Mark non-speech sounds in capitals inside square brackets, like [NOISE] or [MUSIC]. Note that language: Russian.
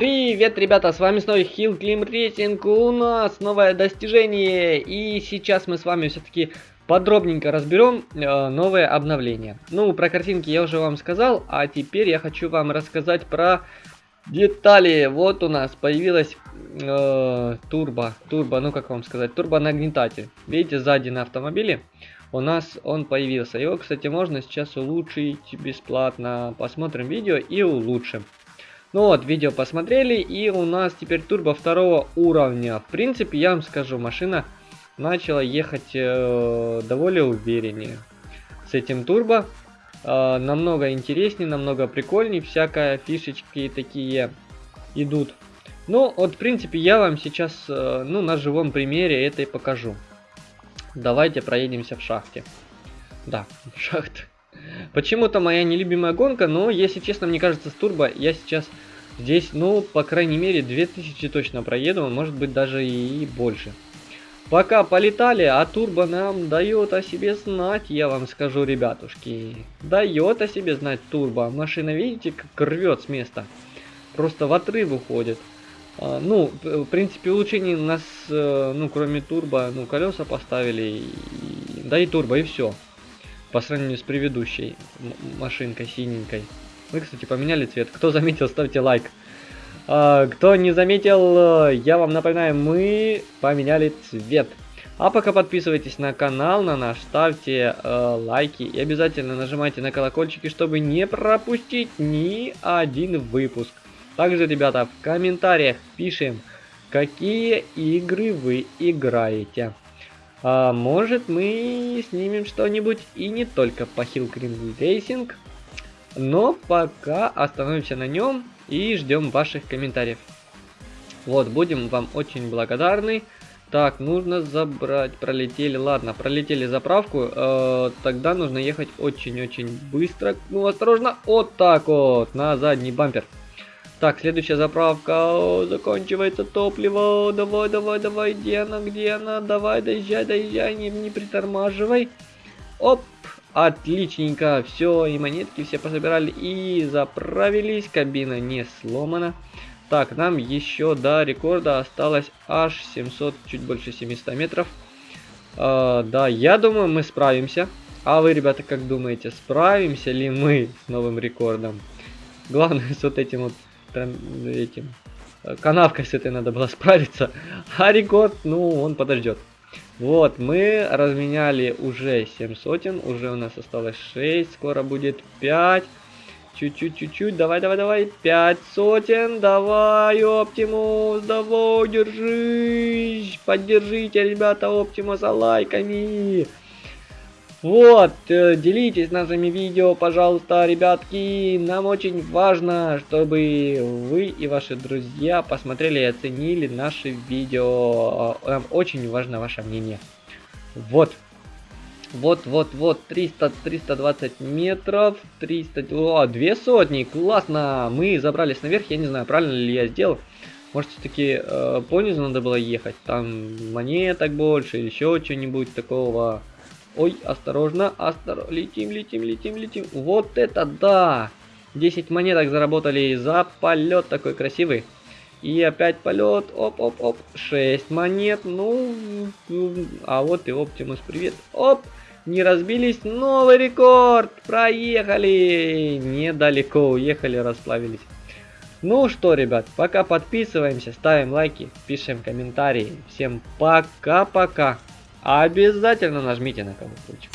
Привет, ребята, с вами снова Hill Climb Racing, у нас новое достижение, и сейчас мы с вами все-таки подробненько разберем э, новое обновление. Ну, про картинки я уже вам сказал, а теперь я хочу вам рассказать про детали. Вот у нас появилась э, турбо, турбо, ну как вам сказать, турбонагнетатель. Видите, сзади на автомобиле у нас он появился. Его, кстати, можно сейчас улучшить бесплатно. Посмотрим видео и улучшим. Ну вот, видео посмотрели, и у нас теперь турбо второго уровня. В принципе, я вам скажу, машина начала ехать э, довольно увереннее. С этим турбо э, намного интереснее, намного прикольнее, всякая фишечки такие идут. Ну, вот, в принципе, я вам сейчас, э, ну, на живом примере это и покажу. Давайте проедемся в шахте. Да, [LAUGHS] в шахте. Почему-то моя нелюбимая гонка, но, если честно, мне кажется, с турбо я сейчас здесь, ну, по крайней мере, 2000 точно проеду, может быть, даже и больше. Пока полетали, а турбо нам дает о себе знать, я вам скажу, ребятушки. Дает о себе знать турбо. Машина, видите, как рвет с места. Просто в отрыв уходит. А, ну, в принципе, улучшений нас, э, ну, кроме турбо, ну, колеса поставили, и, да и турбо, и все по сравнению с предыдущей машинкой синенькой. Вы, кстати, поменяли цвет. Кто заметил, ставьте лайк. А, кто не заметил, я вам напоминаю, мы поменяли цвет. А пока подписывайтесь на канал, на наш, ставьте э, лайки и обязательно нажимайте на колокольчики, чтобы не пропустить ни один выпуск. Также, ребята, в комментариях пишем, какие игры вы играете. А может мы снимем что-нибудь и не только по Hill Cream Racing, но пока остановимся на нем и ждем ваших комментариев. Вот, будем вам очень благодарны. Так, нужно забрать, пролетели, ладно, пролетели заправку, э, тогда нужно ехать очень-очень быстро, ну осторожно, вот так вот, на задний бампер. Так, следующая заправка. О, заканчивается топливо. Давай, давай, давай. Где она, где она? Давай, доезжай, доезжай. Не, не притормаживай. Оп. Отличненько. Все, и монетки все пособирали. И заправились. Кабина не сломана. Так, нам еще до рекорда осталось аж 700, чуть больше 700 метров. А, да, я думаю, мы справимся. А вы, ребята, как думаете, справимся ли мы с новым рекордом? Главное, с вот этим вот этим канавкой с этой надо было справиться. [LAUGHS] А ну, он подождет. Вот, мы разменяли уже 7 сотен, уже у нас осталось 6, скоро будет 5. Чуть-чуть, чуть-чуть, давай, давай, давай, 5 сотен, давай, Оптимус, давай, держись, поддержите, ребята, Оптимуса лайками. Вот, э, делитесь нашими видео, пожалуйста, ребятки. Нам очень важно, чтобы вы и ваши друзья посмотрели и оценили наши видео. Нам очень важно ваше мнение. Вот. Вот, вот, вот, 300, 320 метров, 300, о, две сотни, классно, мы забрались наверх, я не знаю, правильно ли я сделал, может все-таки э, понизу надо было ехать, там монеток больше, еще что-нибудь такого, Ой, осторожно, осторожно. Летим, летим, летим, летим. Вот это да! 10 монеток заработали за полет такой красивый. И опять полет. Оп, оп, оп. 6 монет. Ну, а вот и Оптимус, привет. Оп, не разбились. Новый рекорд. Проехали. Недалеко уехали, расплавились. Ну что, ребят, пока подписываемся, ставим лайки, пишем комментарии. Всем пока-пока. Обязательно нажмите на колокольчик.